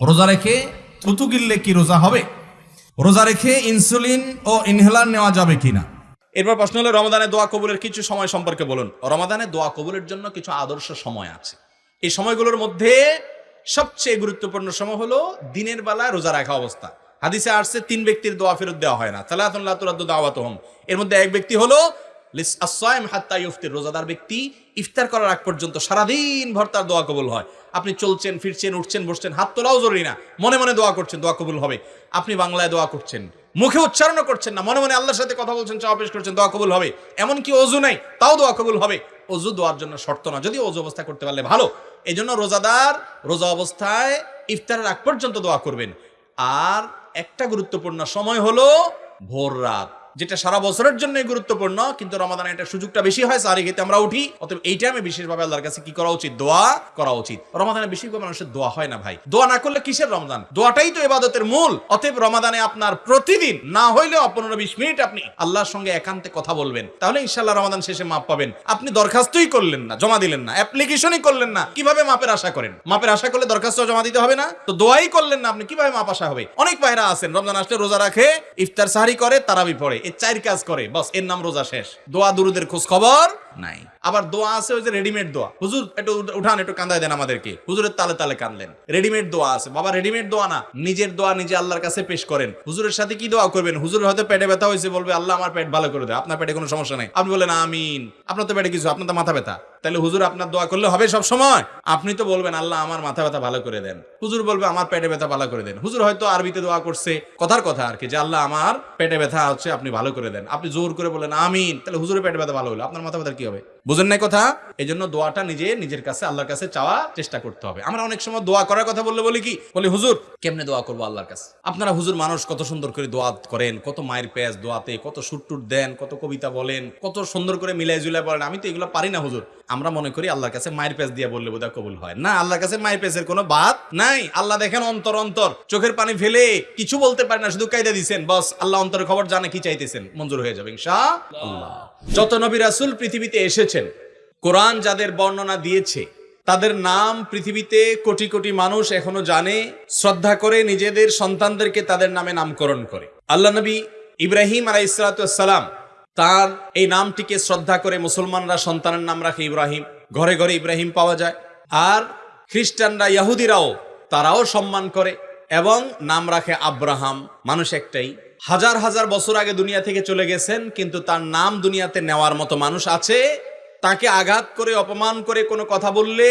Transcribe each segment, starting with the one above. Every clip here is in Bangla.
রোজা রেখে থুতু গিললে কি রোজা হবে? রোজা রেখে ইনসুলিন ও ইনহেলার নেওয়া যাবে কিনা? এরপর প্রশ্ন হলো, রমাদানে দোয়া কবুলের কিছু সময় সম্পর্কে বলুন। রমাদানে দোয়া কবুলের জন্য কিছু আদর্শ সময় আছে। এই সময়গুলোর মধ্যে সবচেয়ে গুরুত্বপূর্ণ সময় হলো দিনের বেলায় রোজা রাখা অবস্থা। হাদিসে আসছে, তিন ব্যক্তির দোয়া ফেরত দেওয়া হয় না। সালাতুল্লাহ তুরাদ্দু দাওয়াত হম এর মধ্যে এক ব্যক্তি হলো হাত্তা ইফতির রোজাদার ব্যক্তি। ইফতার করার আগ পর্যন্ত সারাদিন ভর তার দোয়া কবুল হয়। আপনি চলছেন, ফিরছেন, উঠছেন, বসছেন, হাত তোলাও জরুরি না। মনে মনে দোয়া করছেন, দোয়া কবুল হবে। আপনি বাংলায় দোয়া করছেন। মুখে উচ্চারণও করছেন না, মনে মনে আল্লাহর সাথে কথা বলছেন, চাওয়া পেশ করছেন, দোয়া কবুল হবে। এমন কি অজু নাই, তাও দোয়া কবুল হবে। অজু দোয়ার জন্য শর্ত না, যদি অজু অবস্থা করতে পারলে ভালো। এই জন্য রোজাদার, রোজা অবস্থায় ইফতারের আগ পর্যন্ত দোয়া করবেন। আর একটা গুরুত্বপূর্ণ সময় হলো ভোর রাত। যেটা সারা বছরের জন্য গুরুত্বপূর্ণ, কিন্তু রমাদানে এটা সুযোগটা বেশি হয়, সারি খেতে আমরা উঠি। অতএব এই টাইমে বিশেষভাবে আল্লাহর কাছে কি করা উচিত? দোয়া করা উচিত। রমাদানে বেশিরভাগ মানুষের দোয়া হয় না ভাই। দোয়া না করলে কিসের রমজান দোয়াটাই তো এবাদতের মূল। অতএব রমাদানে আপনার প্রতিদিন, না হইলেও পনেরো বিশ মিনিট আপনি আল্লাহর সঙ্গে একান্তে কথা বলবেন। তাহলে ইনশাল্লাহ রমাদান শেষে মাপ পাবেন। আপনি দরখাস্তই করলেন না, জমা দিলেন না অ্যাপ্লিকেশনই করলেন না। কীভাবে মাপের আশা করেন? মাপের আশা করলে দরখাস্ত জমা দিতে হবে না? তো দোয়াই করলেন না আপনি, কীভাবে মাপ আশা হবে? অনেক ভাইরা আছেন, রমজান আসলে রোজা রাখে, ইফতার সাহারি করে, তারাবি পড়ে। এই চার কাজ করে। বস এর নাম রোজা শেষ। দোয়া দুরুদের খোঁজ খবর। নাই। আবার দোয়া আছে ওই যে রেডিমেড দোয়া। হুজুর, একটু উঠান, একটু কান্দায় দেন আমাদেরকে। হুজুরের তালে তালে কানলেন রেডিমেড দোয়া আছে। বাবা রেডিমেড দোয়া না। নিজের দোয়া নিজে আল্লাহর কাছে পেশ করেন। হুজুরের সাথে কি দোয়া করবেন? হুজুরের হয়তো পেটে ব্যথা হয়েছে, বলবে, আল্লাহ, আমার পেট ভালো করে দেয় আপনার পেটে কোনো সমস্যা নাই। আপনি বলেন আমিন। আপনার তো পেটে কিছু, আপনার তো মাথা ব্যথা। তাহলে হুজুর, আপনার দোয়া করলে হবে সব সময়? আপনি তো বলবেন, আল্লাহ, আমার মাথা ব্যথা ভালো করে দেন। হুজুর বলবে, আমার পেটে ব্যথা ভালো করে দেন। হুজুর হয়তো আরবিতে দোয়া করছে। কথার কথা আর কি, যে, আল্লাহ, আমার পেটে ব্যথা হচ্ছে, আপনি ভালো করে দেন। আপনি জোর করে বলেন আমিন। তাহলে হুজুরের পেটে ব্যথা ভালো হলো। আপনার মাথা ব্যথা কি হবে বুঝেন নাই কথা? এই জন্য দোয়াটা নিজে, নিজের কাছে, আল্লাহর কাছে চাওয়া চেষ্টা করতে হবে। আমরা অনেক সময় দোয়া করার কথা বললে বলি কি? বলি, হুজুর, কেমনে দোয়া করব আল্লাহর কাছে? আপনারা হুজুর মানুষ কত সুন্দর করে দোয়া করেন, কত মায়ের পেঁয়াজ দোয়াতে, কত সুটটুট দেন, কত কবিতা বলেন, কত সুন্দর করে মিলাই জুলাই বলেন আমি তো এগুলো পারি না, হুজুর। আমরা মনে করি আল্লাহর কাছে মায়ের পেঁয়াজ দিয়ে বললে বোধহয় কবুল হয়। না, আল্লাহর কাছে মায়ের পেঁয়াজের কোনো বাদ নাই। আল্লাহ দেখেন অন্তর অন্তর। চোখের পানি ফেলে কিছু বলতে পারে না, শুধু কায়দা দিছেন। বস, আল্লাহ অন্তরের খবর জানে কি চাইতেছেন। মঞ্জুর হয়ে যাবে ইনশা আল্লাহ যত নবী রাসুল পৃথিবীতে এসেছেন কোরআন যাদের বর্ণনা দিয়েছে, তাদের নাম পৃথিবীতে কোটি কোটি মানুষ এখনও জানে, শ্রদ্ধা করে নিজেদের সন্তানদেরকে তাদের নামে নামকরণ করে। আল্লাহ নবী ইব্রাহিম আলাই ইসলাতাম তার এই নামটিকে শ্রদ্ধা করে মুসলমানরা সন্তানের নাম রাখে ইব্রাহিম। ঘরে ঘরে ইব্রাহিম পাওয়া যায়। আর খ্রিস্টানরা, ইয়াহুদিরাও তারাও সম্মান করে এবং নাম রাখে আব্রাহাম। মানুষ একটাই। হাজার হাজার বছর আগে দুনিয়া থেকে চলে গেছেন, কিন্তু তার নাম দুনিয়াতে নেওয়ার মতো মানুষ আছে তাকে আঘাত করে, অপমান করে কোনো কথা বললে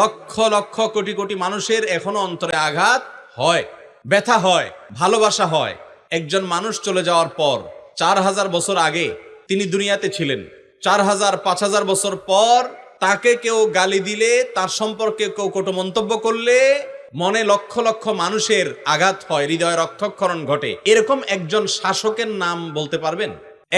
লক্ষ লক্ষ কোটি কোটি মানুষের এখনও অন্তরে আঘাত হয়, ব্যথা হয়, ভালোবাসা হয়। একজন মানুষ চলে যাওয়ার পর, চার হাজার বছর আগে তিনি দুনিয়াতে ছিলেন। চার হাজার, পাঁচ হাজার বছর পর তাকে কেউ গালি দিলে, তার সম্পর্কে কেউ কটু মন্তব্য করলে মনে লক্ষ লক্ষ মানুষের আঘাত হয়, হৃদয় রক্তক্ষরণ ঘটে। এরকম একজন শাসকের নাম বলতে পারবেন?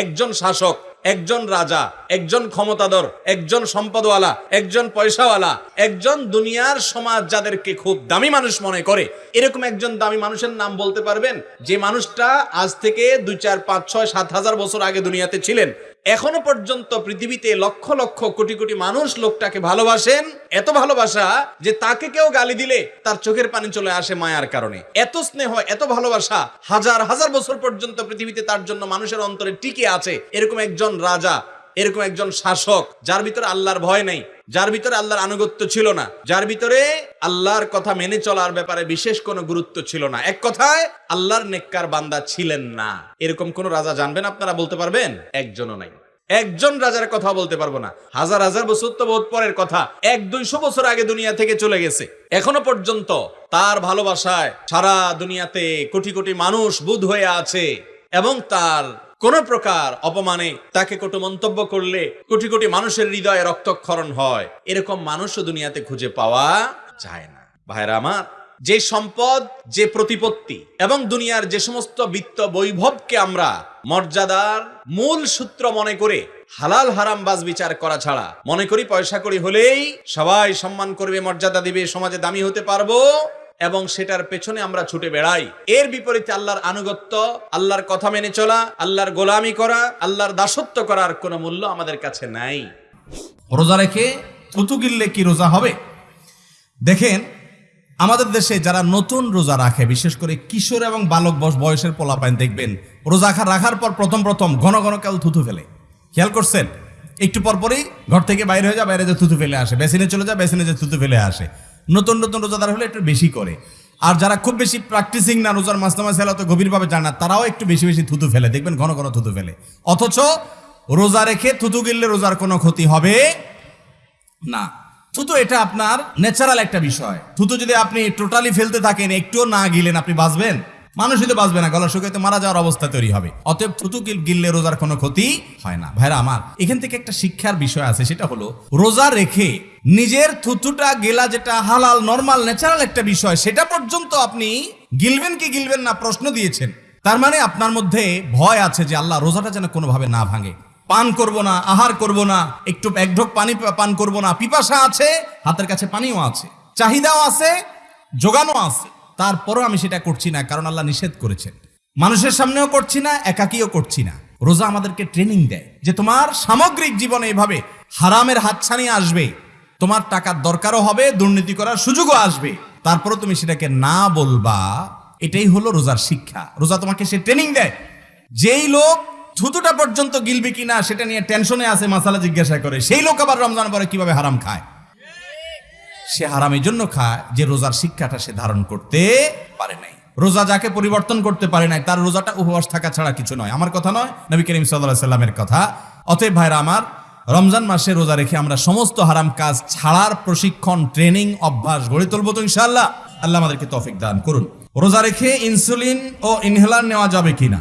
একজন শাসক একজন রাজা, একজন ক্ষমতাধর, একজন সম্পদওয়ালা, একজন পয়সাওয়ালা, একজন দুনিয়ার সমাজ যাদেরকে খুব দামি মানুষ মনে করে। এরকম একজন দামি মানুষের নাম বলতে পারবেন যে মানুষটা আজ থেকে দুই, চার, পাঁচ, ছয়, সাত হাজার বছর আগে দুনিয়াতে ছিলেন। এখনও পর্যন্ত পৃথিবীতে লক্ষ লক্ষ কোটি কোটি মানুষ লোকটাকে ভালোবাসেন। এত ভালোবাসা যে তাকে কেউ গালি দিলে তার চোখের পানি চলে আসে মায়ার কারণে। এত স্নেহ, এত ভালোবাসা হাজার হাজার বছর পর্যন্ত পৃথিবীতে তার জন্য মানুষের অন্তরে টিকে আছে এরকম একজন রাজা এরকম একজন শাসক, যার ভিতরে আল্লাহর ভয় নেই, যার ভিতরে আল্লাহর আনুগত্য ছিল না, যার ভিতরে আল্লাহর কথা মেনে চলার ব্যাপারে বিশেষ কোনো গুরুত্ব ছিল না। এক কথায়, আল্লাহর নেককার বান্দা ছিলেন না। এরকম কোন রাজা জানবেন আপনারা বলতে পারবেন? একজনও নাই। একজন রাজার কথা বলতে পারব না। হাজার হাজার বছর তো বহুত পরের কথা। এক দুইশো বছর আগে দুনিয়া থেকে চলে গেছে। এখনও পর্যন্ত তার ভালোবাসায় সারা দুনিয়াতে কোটি কোটি মানুষ বুধ হয়ে আছে এবং তার কোন প্রকার অপমানে তাকে কটু মন্তব্য করলে কোটি কোটি মানুষের হৃদয়ে রক্তক্ষরণ হয়। এরকম মানুষও দুনিয়াতে খুঁজে পাওয়া যায় না। ভাইরা আমার, যে সম্পদ, যে প্রতিপত্তি এবং দুনিয়ার যে সমস্ত বিত্ত বৈভবকে আমরা মর্যাদার মূল সূত্র মনে করে হালাল হারাম বাজ বিচার করা ছাড়া মনে করি পয়সা করি হলেই সবাই সম্মান করবে, মর্যাদা দিবে, সমাজে দামি হতে পারব। এবং সেটার পেছনে আমরা ছুটে বেড়াই। এর বিপরীতে আল্লাহর আনুগত্য, আল্লাহর কথা মেনে চলা, আল্লাহর গোলামি করা, আল্লাহর দাসত্ব করার কোনো মূল্য আমাদের কাছে নাই। রোজা রেখে থুতু গিললে কি রোজা হবে? দেখেন, আমাদের দেশে যারা নতুন রোজা রাখে, বিশেষ করে কিশোর এবং বালক বয়স- বয়সের পোলাপাইন, দেখবেন রোজা রাখার পর প্রথম প্রথম ঘন ঘন কেউ থুতু ফেলে। খেয়াল করছেন? একটু পরপরই ঘর থেকে বাইরে হয়ে যায় বাইরে যে থুতু ফেলে আসে। বেসিনে চলে যায় বেসিনে যে থুতু ফেলে আসে। নতুন নতুন রোজাদার হলে একটু বেশি করে। আর যারা খুব বেশি প্র্যাকটিসিং না, রোজার মাসনামা সেলা তো গভীরভাবে জানে না, তারাও একটু বেশি বেশি থুতু ফেলে। দেখবেন ঘন ঘন থুতু ফেলে। অথচ রোজা রেখে থুতু গিললে রোজার কোনো ক্ষতি হবে না। থুতু এটা আপনার ন্যাচারাল একটা বিষয়। থুতু যদি আপনি টোটালি ফেলতে থাকেন, একটুও না গিলেন, আপনি বাঁচবেন? মানুষই তো বাঁচবে না গলা শুকাইতে মারা যাওয়ার অবস্থা তৈরি হবে। অতএব থুতু গিল- গিললে রোজার কোনো ক্ষতি হয় না। ভাইরা আমার, এখান থেকে একটা শিক্ষার বিষয় আছে, সেটা হলো রোজা রেখে নিজের থুতুটা গেলা যেটা হালাল নর্মাল ন্যাচারাল একটা বিষয়, সেটা পর্যন্ত আপনি গিলবেন কি গিলবেন না প্রশ্ন দিয়েছেন। তার মানে আপনার মধ্যে ভয় আছে যে আল্লাহ রোজাটা যেন কোনোভাবে না ভাঙে। পান করব না, আহার করব না, একটু এক ঢোক পানি পান করব না। পিপাসা আছে, হাতের কাছে পানিও আছে, চাহিদাও আছে যোগানো আছে। তারপরও আমি সেটা করছি না, কারণ আল্লাহ নিষেধ করেছেন। মানুষের সামনেও করছি না, একাকিও করছি না। রোজা আমাদেরকে ট্রেনিং দেয় যে তোমার সামগ্রিক জীবনে এভাবে হারামের হাতছানি আসবে, তোমার টাকার দরকারও হবে, দুর্নীতি করার সুযোগও আসবে। তারপরও তুমি সেটাকে না বলবা, এটাই হলো রোজার শিক্ষা। রোজা তোমাকে সে ট্রেনিং দেয়। যেই লোক থুতুটা পর্যন্ত গিলবে কিনা, সেটা নিয়ে টেনশনে আছে, মাসালা জিজ্ঞাসা করে। সেই লোক আবার রমজান পরে কীভাবে হারাম খায়? সে হারামের জন্য খায়, যে রোজার শিক্ষাটা সে ধারণ করতে পারে নাই। রোজা যাকে পরিবর্তন করতে পারে নাই, তার রোজাটা উপবাস থাকা ছাড়া কিছু নয়। আমার কথা নয়, নবী করিম সাল্লামের কথা। অতএব ভাইরা আমার, রমজান মাসে রোজা রেখে আমরা সমস্ত হারাম কাজ ছাড়ার প্রশিক্ষণ, ট্রেনিং, অভ্যাস গড়ে তুলবো তো ইনশাআল্লাহ। আল্লাহ আমাদেরকে তফিক দান করুন। রোজা রেখে ইনসুলিন ও ইনহেলার নেওয়া যাবে কিনা?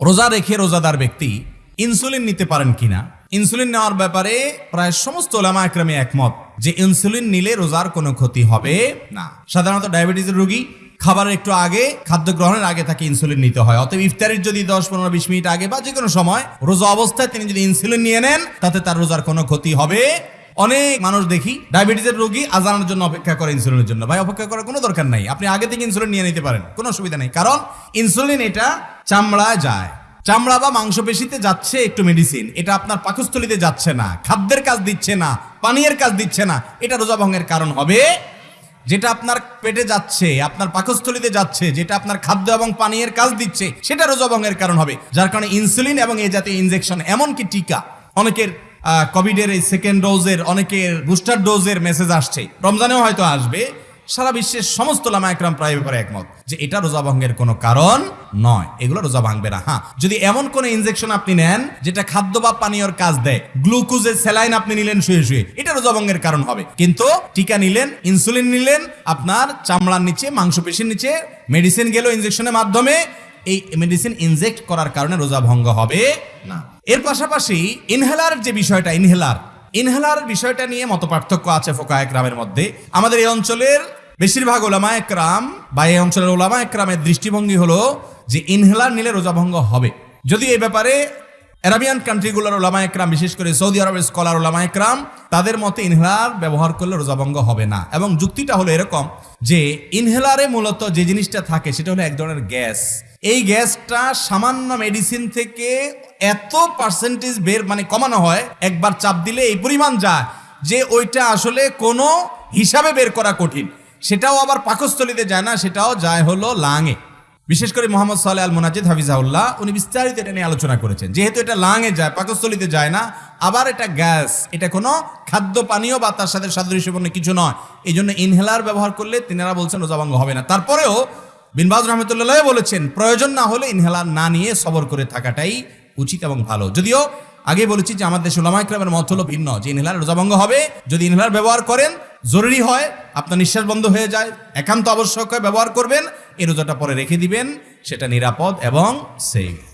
রোজা রেখে রোজাদার ব্যক্তি ইনসুলিন নিতে পারেন কিনা? ইনসুলিন নেওয়ার ব্যাপারে প্রায় সমস্ত ওলামা একরামে একমত। যে ইনসুলিন নিলে রোজার কোনো ক্ষতি হবে না। সাধারণত ডায়াবেটিসের রোগী খাবারের একটু আগে, খাদ্য গ্রহণের আগে তাকে ইনসুলিন নিতে হয়। অতএব ইফতারির যদি দশ, পনেরো, বিশ মিনিট আগে বা যে কোনো সময় রোজা অবস্থায় তিনি যদি ইনসুলিন নিয়ে নেন, তাতে তার রোজার কোনো ক্ষতি হবে। অনেক মানুষ দেখি ডায়াবেটিসের রোগী আজানের জন্য অপেক্ষা করে ইনসুলিনের জন্য। ভাই, অপেক্ষা করার কোনো দরকার নাই। আপনি আগে থেকে ইনসুলিন নিয়ে নিতে পারেন, কোনো অসুবিধা নেই। কারণ ইনসুলিন এটা চামড়ায় যায়। চামড়া বা মাংসপেশিতে যাচ্ছে একটু মেডিসিন এটা আপনার পাকস্থলিতে যাচ্ছে না, খাদ্যের কাজ দিচ্ছে না। পানীয়ের কাজ দিচ্ছে না। এটা রোজা ভঙ্গের কারণ হবে। যেটা আপনার পেটে যাচ্ছে, আপনার পাকস্থলিতে যাচ্ছে, যেটা আপনার খাদ্য এবং পানীয়ের কাজ দিচ্ছে, সেটা রোজা ভঙ্গের কারণ হবে। যার কারণে ইনসুলিন এবং এই জাতীয় ইনজেকশন এমনকি টিকা, অনেকের কোভিডের এই সেকেন্ড ডোজের অনেকের বুস্টার ডোজের মেসেজ আসছে। রমজানেও হয়তো আসবে। সারা বিশ্বের সমস্ত লামা প্রায় ব্যাপারে একমত যে এটা রোজা ভঙ্গের কোনো কারণ নয়। এগুলো রোজা ভাঙবে না হ্যাঁ। যদি এমন কোন ইনজেকশন আপনি নেন যেটা খাদ্য বা পানীয়র কাজ দেয় গ্লুকোজের স্যালাইন আপনি নিলেন শুয়ে শুয়ে, এটা রোজা ভঙ্গের কারণ হবে। কিন্তু টিকা নিলেন ইনসুলিন নিলেন, আপনার চামড়ার নিচে, মাংসপেশির নিচে মেডিসিন গেল ইনজেকশনের মাধ্যমে, এই মেডিসিন ইনজেক্ট করার কারণে রোজা ভঙ্গ হবে না। এর পাশাপাশি ইনহেলার যে বিষয়টা ইনহেলার ইনহেলার বিষয়টা নিয়ে মত পার্থক্য আছে ফোকা একরামের মধ্যে। আমাদের এই অঞ্চলের বেশিরভাগ ওলামা একরাম বা এই অঞ্চলের ওলামা একরামের দৃষ্টিভঙ্গি হলো যে ইনহেলার নিলে রোজা ভঙ্গ হবে। যদি এই ব্যাপারে অ্যারাবিয়ান কান্ট্রিগুলোর ওলামা একরাম, বিশেষ করে সৌদি আরবের স্কলার ওলামা একরাম, তাদের মতে ইনহেলার ব্যবহার করলে রোজাভঙ্গ হবে না। এবং যুক্তিটা হলো এরকম যে ইনহেলারে মূলত যে জিনিসটা থাকে সেটা হলো এক ধরনের গ্যাস। এই গ্যাসটা সামান্য মেডিসিন থেকে এত পার্সেন্টেজ বের মানে কমানো হয়, একবার চাপ দিলে এই পরিমাণ যায়, যে ওইটা আসলে কোনো হিসাবে বের করা কঠিন। সেটাও আবার পাকস্থলিতে যায় না, সেটাও যায় হলো লাঙে। বিশেষ করে মোহাম্মদ সাল্লাহ আল মোনাজিদ হাফিজাউল্লাহ উনি বিস্তারিত এটা নিয়ে আলোচনা করেছেন। যেহেতু এটা লাঙে যায়, পাকস্থলিতে যায় না, আবার এটা গ্যাস, এটা কোনো খাদ্য পানীয় বা তার সাথে সাদৃশ্যপূর্ণ কিছু নয়। এই জন্য ইনহেলার ব্যবহার করলে তিনারা বলছেন রোজাভঙ্গ হবে না। তারপরেও বিনবাজ রহমতুল্লাহ বলেছেন, প্রয়োজন না হলে ইনহেলার না নিয়ে সবর করে থাকাটাই উচিত এবং ভালো। যদিও আগে বলেছি যে আমাদের দেশে ওলামাইক্রামের মত হলো ভিন্ন, যে ইনহেলার রোজাভঙ্গ হবে, যদি ইনহেলার ব্যবহার করেন, জরুরি হয়, আপনার নিঃশ্বাস বন্ধ হয়ে যায়, একান্ত আবশ্যক হয় ব্যবহার করবেন, এই রোজাটা পরে রেখে দিবেন, সেটা নিরাপদ এবং সেফ